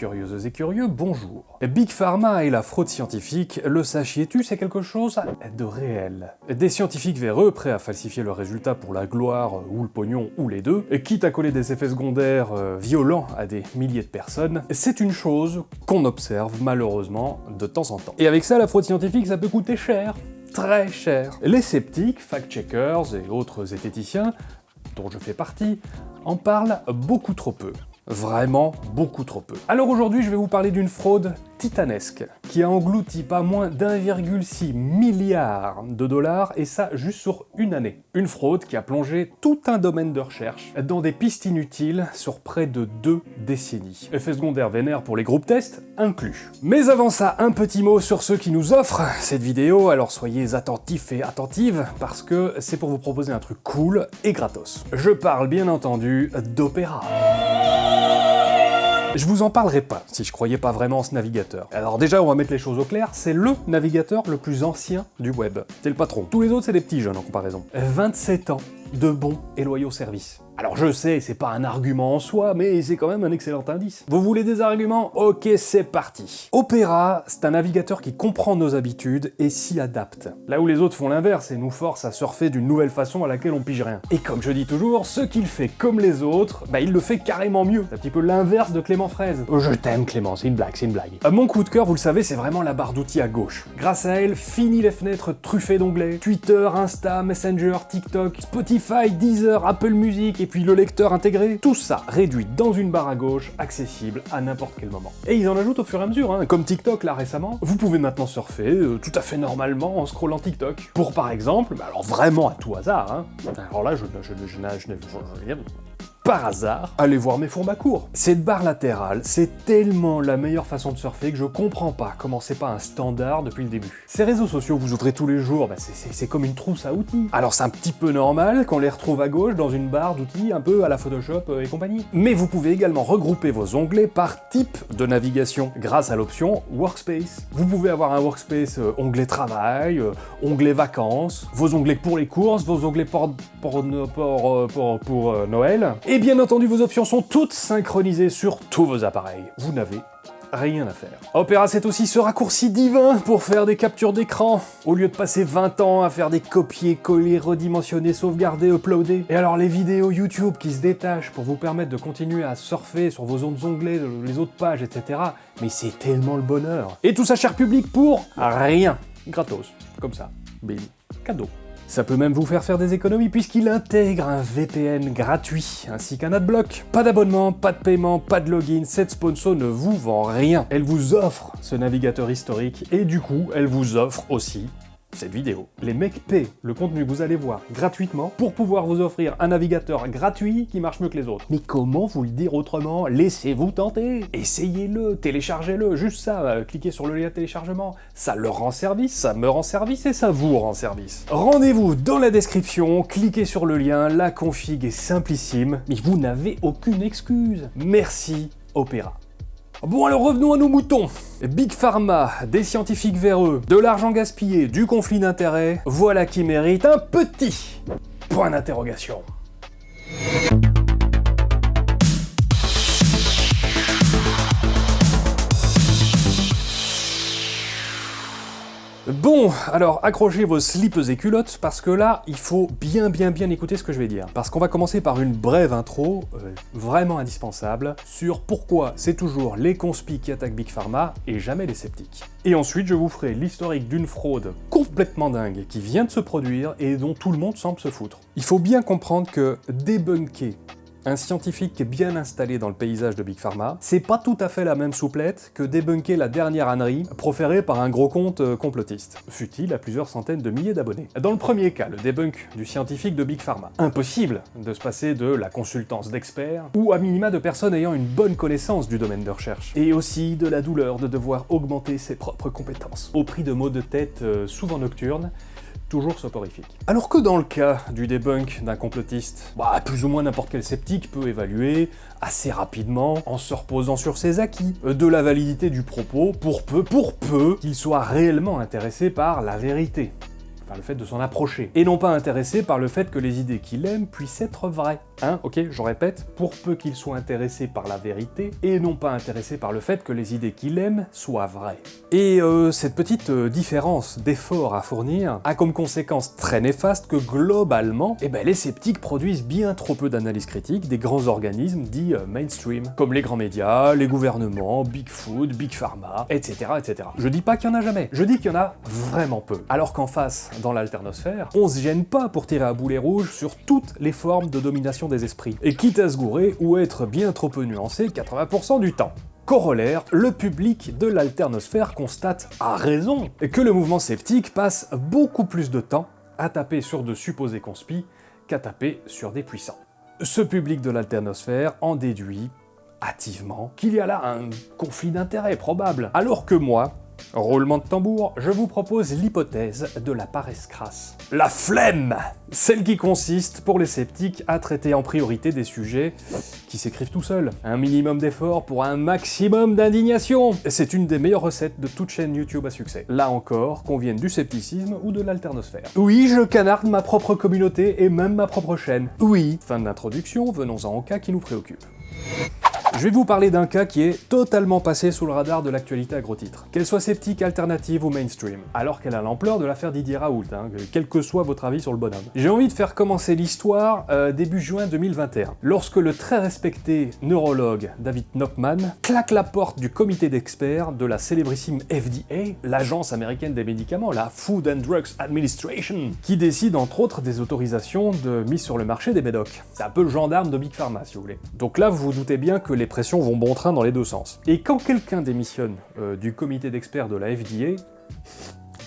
Curieuses et curieux, bonjour. Big Pharma et la fraude scientifique, le sachiez-tu, c'est quelque chose de réel. Des scientifiques véreux, prêts à falsifier leurs résultats pour la gloire ou le pognon ou les deux, quitte à coller des effets secondaires euh, violents à des milliers de personnes, c'est une chose qu'on observe malheureusement de temps en temps. Et avec ça, la fraude scientifique, ça peut coûter cher très cher. Les sceptiques, fact-checkers et autres zététiciens, dont je fais partie, en parlent beaucoup trop peu. Vraiment beaucoup trop peu. Alors aujourd'hui, je vais vous parler d'une fraude titanesque, qui a englouti pas moins d'1,6 milliard de dollars, et ça juste sur une année. Une fraude qui a plongé tout un domaine de recherche dans des pistes inutiles sur près de deux décennies. Effet secondaire vénère pour les groupes tests inclus. Mais avant ça, un petit mot sur ceux qui nous offrent cette vidéo, alors soyez attentifs et attentives, parce que c'est pour vous proposer un truc cool et gratos. Je parle bien entendu d'Opéra. Je vous en parlerai pas si je croyais pas vraiment en ce navigateur. Alors déjà, on va mettre les choses au clair, c'est LE navigateur le plus ancien du web. C'est le patron. Tous les autres, c'est des petits jeunes en comparaison. 27 ans de bons et loyaux services. Alors je sais, c'est pas un argument en soi, mais c'est quand même un excellent indice. Vous voulez des arguments? Ok, c'est parti. Opera, c'est un navigateur qui comprend nos habitudes et s'y adapte. Là où les autres font l'inverse et nous forcent à surfer d'une nouvelle façon à laquelle on pige rien. Et comme je dis toujours, ce qu'il fait comme les autres, bah il le fait carrément mieux. C'est un petit peu l'inverse de Clément Fraise. Oh, je t'aime Clément, c'est une blague, c'est une blague. Euh, mon coup de cœur, vous le savez, c'est vraiment la barre d'outils à gauche. Grâce à elle, fini les fenêtres truffées d'onglets. Twitter, Insta, Messenger, TikTok, Spotify, Deezer, Apple Music et puis le lecteur intégré, tout ça réduit dans une barre à gauche, accessible à n'importe quel moment. Et ils en ajoutent au fur et à mesure, hein. comme TikTok là récemment, vous pouvez maintenant surfer euh, tout à fait normalement en scrollant TikTok. Pour par exemple, bah alors vraiment à tout hasard, hein. alors là je, je, je, par hasard, allez voir mes formats courts. Cette barre latérale, c'est tellement la meilleure façon de surfer que je comprends pas comment c'est pas un standard depuis le début. Ces réseaux sociaux vous ouvrez tous les jours, bah c'est comme une trousse à outils. Alors c'est un petit peu normal qu'on les retrouve à gauche dans une barre d'outils un peu à la Photoshop euh, et compagnie. Mais vous pouvez également regrouper vos onglets par type de navigation grâce à l'option Workspace. Vous pouvez avoir un Workspace euh, onglet travail, euh, onglet vacances, vos onglets pour les courses, vos onglets pour, pour, pour, pour, pour Noël, et bien entendu, vos options sont toutes synchronisées sur tous vos appareils. Vous n'avez rien à faire. Opera, c'est aussi ce raccourci divin pour faire des captures d'écran, au lieu de passer 20 ans à faire des copier-coller, redimensionner, sauvegarder, uploader. Et alors les vidéos YouTube qui se détachent pour vous permettre de continuer à surfer sur vos autres onglets, les autres pages, etc. Mais c'est tellement le bonheur. Et tout ça, cher public, pour rien. Gratos. Comme ça. Bim. Cadeau. Ça peut même vous faire faire des économies puisqu'il intègre un VPN gratuit, ainsi qu'un adblock. Pas d'abonnement, pas de paiement, pas de login, cette sponsor ne vous vend rien. Elle vous offre ce navigateur historique et du coup, elle vous offre aussi cette vidéo. Les mecs paient le contenu que vous allez voir gratuitement pour pouvoir vous offrir un navigateur gratuit qui marche mieux que les autres. Mais comment vous le dire autrement? Laissez-vous tenter Essayez-le, téléchargez-le, juste ça, euh, cliquez sur le lien téléchargement, ça leur rend service, ça me rend service et ça vous rend service. Rendez-vous dans la description, cliquez sur le lien, la config est simplissime, mais vous n'avez aucune excuse. Merci Opéra. Bon alors revenons à nos moutons Big Pharma, des scientifiques véreux, de l'argent gaspillé, du conflit d'intérêts, voilà qui mérite un petit point d'interrogation. Bon, alors accrochez vos slips et culottes, parce que là, il faut bien bien bien écouter ce que je vais dire. Parce qu'on va commencer par une brève intro, euh, vraiment indispensable, sur pourquoi c'est toujours les conspis qui attaquent Big Pharma et jamais les sceptiques. Et ensuite, je vous ferai l'historique d'une fraude complètement dingue qui vient de se produire et dont tout le monde semble se foutre. Il faut bien comprendre que débunker un scientifique bien installé dans le paysage de Big Pharma, c'est pas tout à fait la même souplette que débunker la dernière ânerie proférée par un gros compte euh, complotiste, fut-il à plusieurs centaines de milliers d'abonnés. Dans le premier cas, le débunk du scientifique de Big Pharma, impossible de se passer de la consultance d'experts, ou à minima de personnes ayant une bonne connaissance du domaine de recherche, et aussi de la douleur de devoir augmenter ses propres compétences, au prix de maux de tête euh, souvent nocturnes, toujours soporifique. Alors que dans le cas du debunk d'un complotiste, bah, plus ou moins n'importe quel sceptique peut évaluer assez rapidement, en se reposant sur ses acquis, de la validité du propos, pour peu, pour peu, qu'il soit réellement intéressé par la vérité par le fait de s'en approcher, et non pas intéressé par le fait que les idées qu'il aime puissent être vraies. Hein, ok, je répète, pour peu qu'il soit intéressé par la vérité, et non pas intéressé par le fait que les idées qu'il aime soient vraies. Et euh, cette petite euh, différence d'effort à fournir a comme conséquence très néfaste que globalement, eh ben, les sceptiques produisent bien trop peu d'analyses critiques des grands organismes dits euh, mainstream, comme les grands médias, les gouvernements, Big Food, Big Pharma, etc. etc. Je dis pas qu'il y en a jamais, je dis qu'il y en a vraiment peu. Alors qu'en face, dans l'alternosphère, on se gêne pas pour tirer à boulet rouge sur toutes les formes de domination des esprits, et quitte à se gourer ou être bien trop peu nuancé 80% du temps. Corollaire, le public de l'alternosphère constate, à raison, que le mouvement sceptique passe beaucoup plus de temps à taper sur de supposés conspis qu'à taper sur des puissants. Ce public de l'alternosphère en déduit hâtivement qu'il y a là un conflit d'intérêts probable, alors que moi, Roulement de tambour, je vous propose l'hypothèse de la paresse crasse. La flemme Celle qui consiste, pour les sceptiques, à traiter en priorité des sujets qui s'écrivent tout seuls. Un minimum d'effort pour un maximum d'indignation C'est une des meilleures recettes de toute chaîne YouTube à succès. Là encore, qu'on vienne du scepticisme ou de l'alternosphère. Oui, je canarde ma propre communauté et même ma propre chaîne. Oui Fin de l'introduction, venons-en au cas qui nous préoccupe. Je vais vous parler d'un cas qui est totalement passé sous le radar de l'actualité à gros titres. Qu'elle soit sceptique, alternative ou mainstream, alors qu'elle a l'ampleur de l'affaire Didier Raoult, hein, quel que soit votre avis sur le bonhomme. J'ai envie de faire commencer l'histoire euh, début juin 2021, lorsque le très respecté neurologue David Knopman claque la porte du comité d'experts de la célébrissime FDA, l'agence américaine des médicaments, la Food and Drugs Administration, qui décide entre autres des autorisations de mise sur le marché des médocs. C'est un peu le gendarme de Big Pharma si vous voulez. Donc là vous vous doutez bien que les pressions vont bon train dans les deux sens. Et quand quelqu'un démissionne euh, du comité d'experts de la FDA,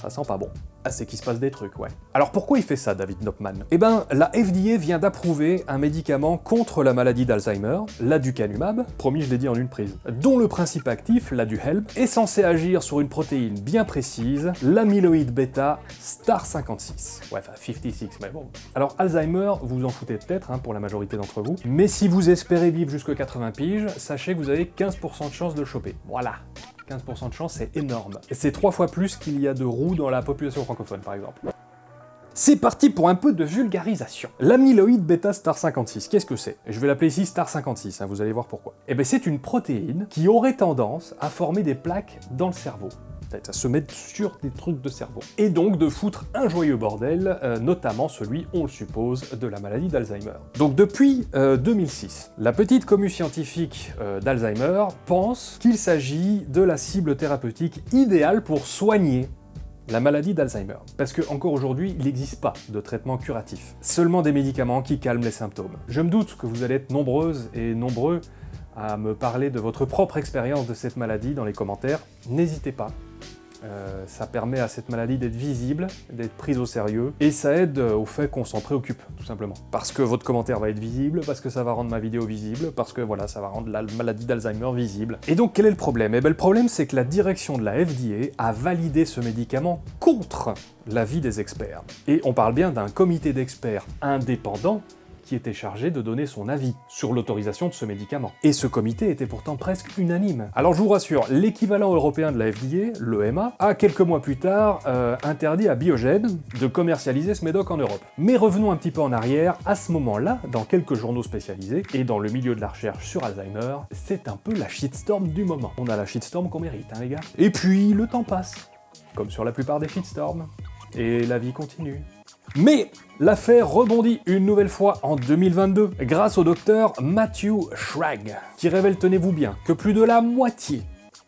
ça sent pas bon. Ah, c'est qu'il se passe des trucs, ouais. Alors pourquoi il fait ça, David Knopman? Eh ben, la FDA vient d'approuver un médicament contre la maladie d'Alzheimer, l'aducanumab, promis je l'ai dit en une prise, dont le principe actif, l'aduhelp, est censé agir sur une protéine bien précise, l'amyloïde bêta star 56. Ouais, enfin 56, mais bon. Alors Alzheimer, vous en foutez peut-être, hein, pour la majorité d'entre vous, mais si vous espérez vivre jusqu'à 80 piges, sachez que vous avez 15% de chance de choper. Voilà 15% de chance, c'est énorme. C'est trois fois plus qu'il y a de roues dans la population francophone, par exemple. C'est parti pour un peu de vulgarisation. L'amyloïde bêta star 56, qu'est-ce que c'est? Je vais l'appeler ici star 56, hein, vous allez voir pourquoi. Eh bien c'est une protéine qui aurait tendance à former des plaques dans le cerveau à se mettre sur des trucs de cerveau. Et donc de foutre un joyeux bordel, euh, notamment celui, on le suppose, de la maladie d'Alzheimer. Donc depuis 2006, euh, la petite commu scientifique euh, d'Alzheimer pense qu'il s'agit de la cible thérapeutique idéale pour soigner la maladie d'Alzheimer. Parce que encore aujourd'hui, il n'existe pas de traitement curatif. Seulement des médicaments qui calment les symptômes. Je me doute que vous allez être nombreuses et nombreux à me parler de votre propre expérience de cette maladie dans les commentaires. N'hésitez pas, euh, ça permet à cette maladie d'être visible, d'être prise au sérieux, et ça aide euh, au fait qu'on s'en préoccupe, tout simplement. Parce que votre commentaire va être visible, parce que ça va rendre ma vidéo visible, parce que voilà, ça va rendre la maladie d'Alzheimer visible. Et donc quel est le problème? Eh bien le problème c'est que la direction de la FDA a validé ce médicament contre l'avis des experts. Et on parle bien d'un comité d'experts indépendant qui était chargé de donner son avis sur l'autorisation de ce médicament. Et ce comité était pourtant presque unanime. Alors je vous rassure, l'équivalent européen de la FDA, l'EMA, a quelques mois plus tard euh, interdit à Biogen de commercialiser ce médoc en Europe. Mais revenons un petit peu en arrière, à ce moment-là, dans quelques journaux spécialisés, et dans le milieu de la recherche sur Alzheimer, c'est un peu la shitstorm du moment. On a la shitstorm qu'on mérite, hein les gars Et puis, le temps passe, comme sur la plupart des shitstorms, et la vie continue. Mais l'affaire rebondit une nouvelle fois en 2022 grâce au docteur Matthew Schrag, qui révèle, tenez-vous bien, que plus de la moitié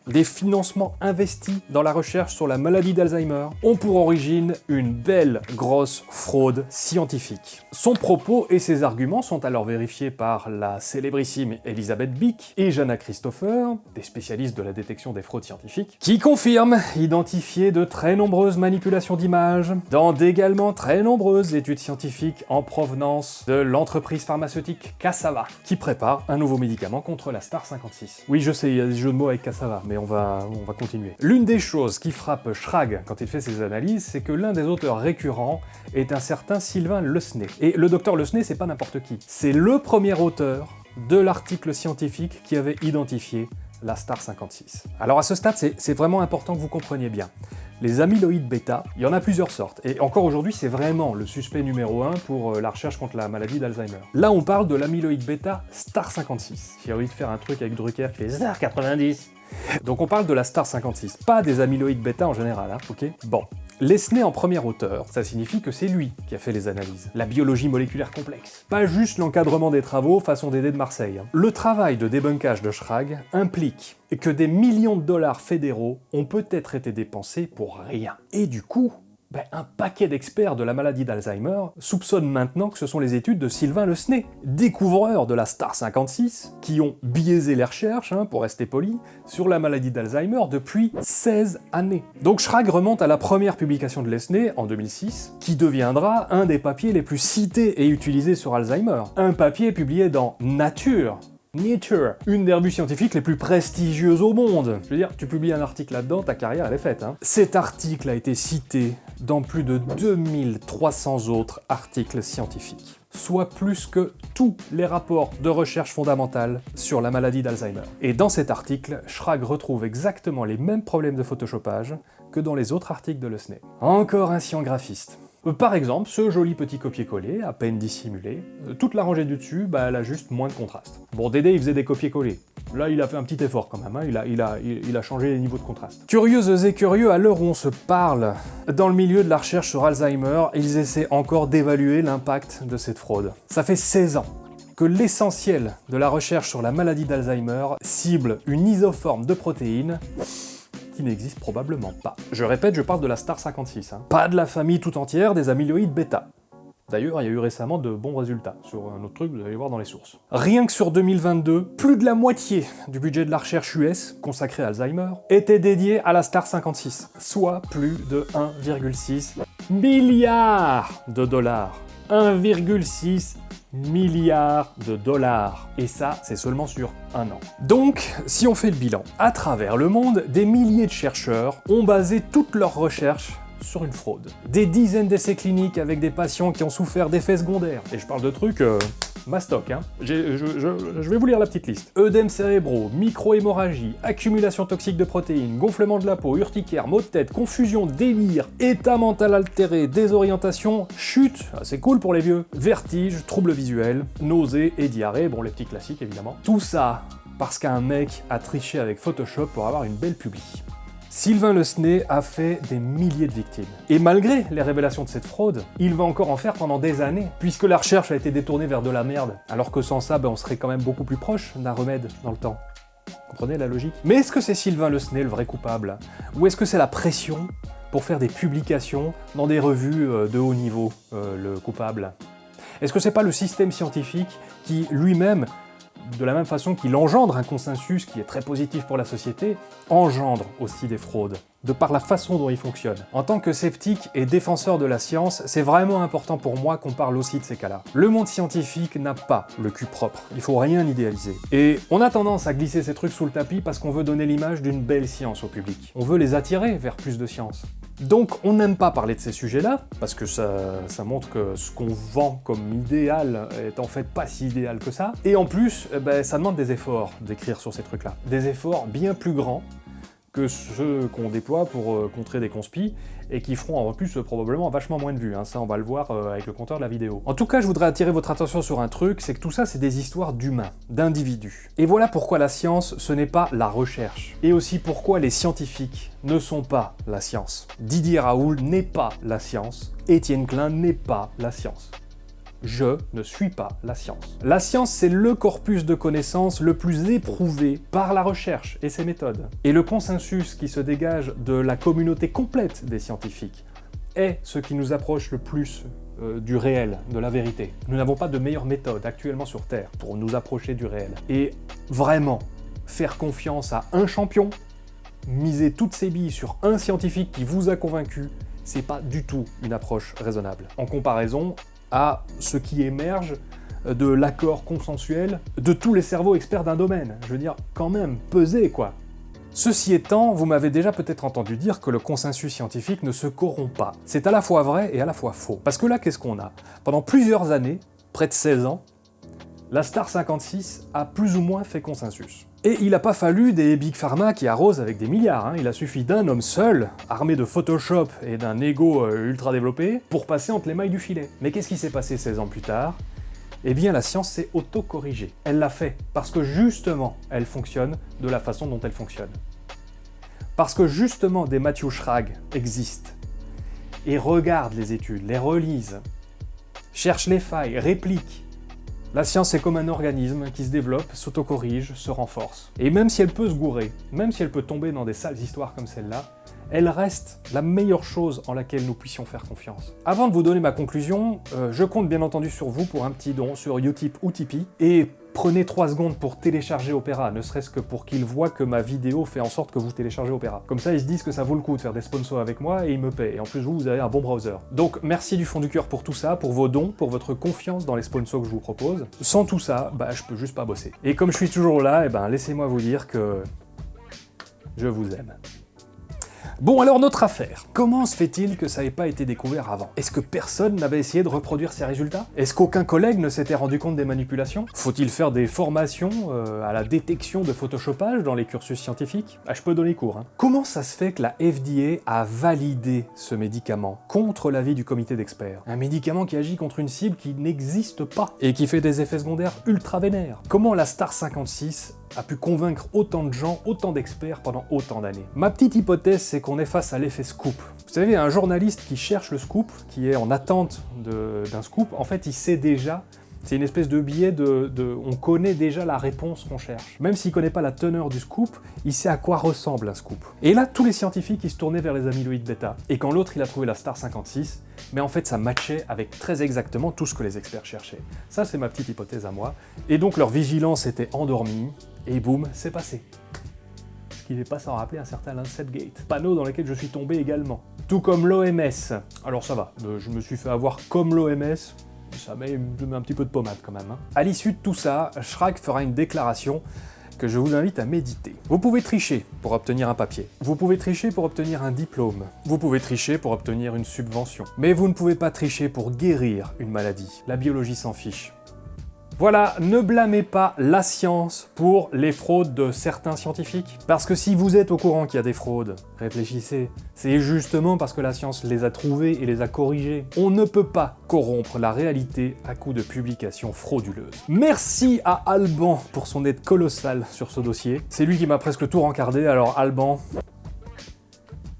des financements investis dans la recherche sur la maladie d'Alzheimer ont pour origine une belle grosse fraude scientifique. Son propos et ses arguments sont alors vérifiés par la célébrissime Elisabeth Bick et Jana Christopher, des spécialistes de la détection des fraudes scientifiques, qui confirment identifier de très nombreuses manipulations d'images dans d'également très nombreuses études scientifiques en provenance de l'entreprise pharmaceutique Cassava, qui prépare un nouveau médicament contre la Star 56. Oui, je sais, il y a des jeux de mots avec Cassava, mais on va, on va continuer. L'une des choses qui frappe Schrag quand il fait ses analyses, c'est que l'un des auteurs récurrents est un certain Sylvain Lesnay. Et le docteur Lesnay, c'est pas n'importe qui. C'est le premier auteur de l'article scientifique qui avait identifié la Star 56. Alors à ce stade, c'est vraiment important que vous compreniez bien. Les amyloïdes bêta, il y en a plusieurs sortes, et encore aujourd'hui c'est vraiment le suspect numéro 1 pour euh, la recherche contre la maladie d'Alzheimer. Là on parle de l'amyloïde bêta Star 56. J'ai envie de faire un truc avec Drucker qui fait Star 90 donc on parle de la Star 56, pas des amyloïdes bêta en général, hein, ok? Bon, Lesney en premier auteur, ça signifie que c'est lui qui a fait les analyses. La biologie moléculaire complexe. Pas juste l'encadrement des travaux façon Dédé de Marseille. Hein. Le travail de débunkage de Schrag implique que des millions de dollars fédéraux ont peut-être été dépensés pour rien. Et du coup, ben, un paquet d'experts de la maladie d'Alzheimer soupçonnent maintenant que ce sont les études de Sylvain Le Snay, découvreur de la Star 56, qui ont biaisé les recherches, hein, pour rester poli, sur la maladie d'Alzheimer depuis 16 années. Donc Schrag remonte à la première publication de Lesney, en 2006, qui deviendra un des papiers les plus cités et utilisés sur Alzheimer. Un papier publié dans Nature, Nature, une des revues scientifiques les plus prestigieuses au monde. Je veux dire, tu publies un article là-dedans, ta carrière elle est faite. Hein. Cet article a été cité dans plus de 2300 autres articles scientifiques, soit plus que tous les rapports de recherche fondamentale sur la maladie d'Alzheimer. Et dans cet article, Schrag retrouve exactement les mêmes problèmes de photoshopage que dans les autres articles de Le SNE. Encore un sciengraphiste. Euh, par exemple, ce joli petit copier-coller, à peine dissimulé, euh, toute la rangée du dessus, bah, elle a juste moins de contraste. Bon, Dédé, il faisait des copier-coller. Là, il a fait un petit effort quand même, hein. il, a, il, a, il, a, changé les niveaux de contraste. Curieuses et curieux, à l'heure où on se parle, dans le milieu de la recherche sur Alzheimer, ils essaient encore d'évaluer l'impact de cette fraude. Ça fait 16 ans que l'essentiel de la recherche sur la maladie d'Alzheimer cible une isoforme de protéines qui n'existe probablement pas. Je répète, je parle de la Star 56, hein. pas de la famille tout entière des amyloïdes bêta. D'ailleurs, il y a eu récemment de bons résultats sur un autre truc, vous allez voir dans les sources. Rien que sur 2022, plus de la moitié du budget de la recherche US, consacré à Alzheimer, était dédié à la Star 56, soit plus de 1,6 milliard de dollars. 1,6 milliards de dollars. Et ça, c'est seulement sur un an. Donc, si on fait le bilan, à travers le monde, des milliers de chercheurs ont basé toutes leurs recherches sur une fraude. Des dizaines d'essais cliniques avec des patients qui ont souffert d'effets secondaires. Et je parle de trucs... Euh, Mastoc, hein. Je, vais vous lire la petite liste. Œdèmes cérébraux, micro-hémorragie, accumulation toxique de protéines, gonflement de la peau, urticaire, maux de tête, confusion, délire, état mental altéré, désorientation, chute, ah, c'est cool pour les vieux, vertige, troubles visuels, nausées et diarrhée, bon les petits classiques évidemment. Tout ça parce qu'un mec a triché avec Photoshop pour avoir une belle publi. Sylvain Le Snay a fait des milliers de victimes. Et malgré les révélations de cette fraude, il va encore en faire pendant des années, puisque la recherche a été détournée vers de la merde, alors que sans ça, ben, on serait quand même beaucoup plus proche d'un remède dans le temps. Comprenez la logique? Mais est-ce que c'est Sylvain Le Snay le vrai coupable? Ou est-ce que c'est la pression pour faire des publications dans des revues euh, de haut niveau, euh, le coupable? Est-ce que c'est pas le système scientifique qui lui-même de la même façon qu'il engendre un consensus qui est très positif pour la société, engendre aussi des fraudes, de par la façon dont il fonctionne. En tant que sceptique et défenseur de la science, c'est vraiment important pour moi qu'on parle aussi de ces cas-là. Le monde scientifique n'a pas le cul propre, il faut rien idéaliser. Et on a tendance à glisser ces trucs sous le tapis parce qu'on veut donner l'image d'une belle science au public. On veut les attirer vers plus de science. Donc on n'aime pas parler de ces sujets-là, parce que ça, montre que ce qu'on vend comme idéal est en fait pas si idéal que ça. Et en plus, eh ben, ça demande des efforts d'écrire sur ces trucs-là. Des efforts bien plus grands que ceux qu'on déploie pour euh, contrer des conspis, et qui feront en plus euh, probablement vachement moins de vues, hein. ça on va le voir euh, avec le compteur de la vidéo. En tout cas, je voudrais attirer votre attention sur un truc, c'est que tout ça c'est des histoires d'humains, d'individus. Et voilà pourquoi la science, ce n'est pas la recherche. Et aussi pourquoi les scientifiques ne sont pas la science. Didier Raoul n'est pas la science, Étienne Klein n'est pas la science je ne suis pas la science. La science, c'est le corpus de connaissances le plus éprouvé par la recherche et ses méthodes. Et le consensus qui se dégage de la communauté complète des scientifiques est ce qui nous approche le plus euh, du réel, de la vérité. Nous n'avons pas de meilleure méthode actuellement sur Terre pour nous approcher du réel. Et vraiment, faire confiance à un champion, miser toutes ses billes sur un scientifique qui vous a convaincu, c'est pas du tout une approche raisonnable. En comparaison, à ce qui émerge de l'accord consensuel de tous les cerveaux experts d'un domaine. Je veux dire, quand même, peser quoi Ceci étant, vous m'avez déjà peut-être entendu dire que le consensus scientifique ne se corrompt pas. C'est à la fois vrai et à la fois faux. Parce que là, qu'est-ce qu'on a? Pendant plusieurs années, près de 16 ans, La Star 56 a plus ou moins fait consensus. Et il n'a pas fallu des Big Pharma qui arrosent avec des milliards, hein. il a suffi d'un homme seul, armé de Photoshop et d'un ego euh, ultra développé, pour passer entre les mailles du filet. Mais qu'est-ce qui s'est passé 16 ans plus tard? Eh bien la science s'est auto-corrigée. Elle l'a fait, parce que justement, elle fonctionne de la façon dont elle fonctionne. Parce que justement, des Matthew Schrag existent, et regardent les études, les relisent, cherchent les failles, répliquent. La science est comme un organisme qui se développe, s'auto-corrige, se renforce. Et même si elle peut se gourer, même si elle peut tomber dans des sales histoires comme celle-là, elle reste la meilleure chose en laquelle nous puissions faire confiance. Avant de vous donner ma conclusion, euh, je compte bien entendu sur vous pour un petit don sur Utip ou Tipeee, et prenez 3 secondes pour télécharger Opera, ne serait-ce que pour qu'ils voient que ma vidéo fait en sorte que vous téléchargez Opera. Comme ça, ils se disent que ça vaut le coup de faire des sponsors avec moi et ils me paient. Et en plus, vous, vous avez un bon browser. Donc, merci du fond du cœur pour tout ça, pour vos dons, pour votre confiance dans les sponsors que je vous propose. Sans tout ça, bah, je peux juste pas bosser. Et comme je suis toujours là, eh ben, laissez-moi vous dire que... je vous aime. Bon alors notre affaire. Comment se fait-il que ça n'ait pas été découvert avant? Est-ce que personne n'avait essayé de reproduire ces résultats? Est-ce qu'aucun collègue ne s'était rendu compte des manipulations? Faut-il faire des formations euh, à la détection de photoshopage dans les cursus scientifiques? Ah je peux donner cours. Hein. Comment ça se fait que la FDA a validé ce médicament contre l'avis du comité d'experts? Un médicament qui agit contre une cible qui n'existe pas et qui fait des effets secondaires ultra vénères. Comment la Star 56 a pu convaincre autant de gens, autant d'experts pendant autant d'années. Ma petite hypothèse, c'est qu'on est face à l'effet scoop. Vous savez, un journaliste qui cherche le scoop, qui est en attente d'un scoop, en fait, il sait déjà c'est une espèce de biais de, On connaît déjà la réponse qu'on cherche. Même s'il connaît pas la teneur du scoop, il sait à quoi ressemble un scoop. Et là, tous les scientifiques, ils se tournaient vers les amyloïdes bêta. Et quand l'autre, il a trouvé la Star 56, mais en fait, ça matchait avec très exactement tout ce que les experts cherchaient. Ça, c'est ma petite hypothèse à moi. Et donc, leur vigilance était endormie, et boum, c'est passé. Ce qui n'est pas sans rappeler un certain Lancet Gate, panneau dans lequel je suis tombé également. Tout comme l'OMS. Alors ça va, euh, je me suis fait avoir comme l'OMS, ça met, un petit peu de pommade quand même. Hein. À l'issue de tout ça, Shrek fera une déclaration que je vous invite à méditer. Vous pouvez tricher pour obtenir un papier. Vous pouvez tricher pour obtenir un diplôme. Vous pouvez tricher pour obtenir une subvention. Mais vous ne pouvez pas tricher pour guérir une maladie. La biologie s'en fiche. Voilà, ne blâmez pas la science pour les fraudes de certains scientifiques. Parce que si vous êtes au courant qu'il y a des fraudes, réfléchissez. C'est justement parce que la science les a trouvées et les a corrigées. On ne peut pas corrompre la réalité à coup de publications frauduleuses. Merci à Alban pour son aide colossale sur ce dossier. C'est lui qui m'a presque tout rencardé, alors Alban,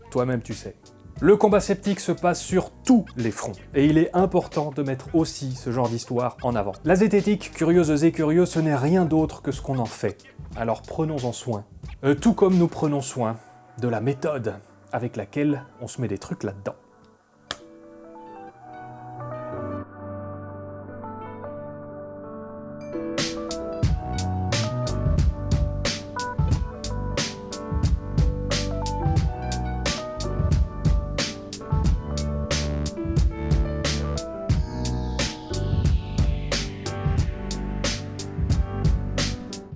toi-même tu sais. Le combat sceptique se passe sur tous les fronts, et il est important de mettre aussi ce genre d'histoire en avant. La zététique, curieuse et curieux, ce n'est rien d'autre que ce qu'on en fait. Alors prenons-en soin. Euh, tout comme nous prenons soin de la méthode avec laquelle on se met des trucs là-dedans.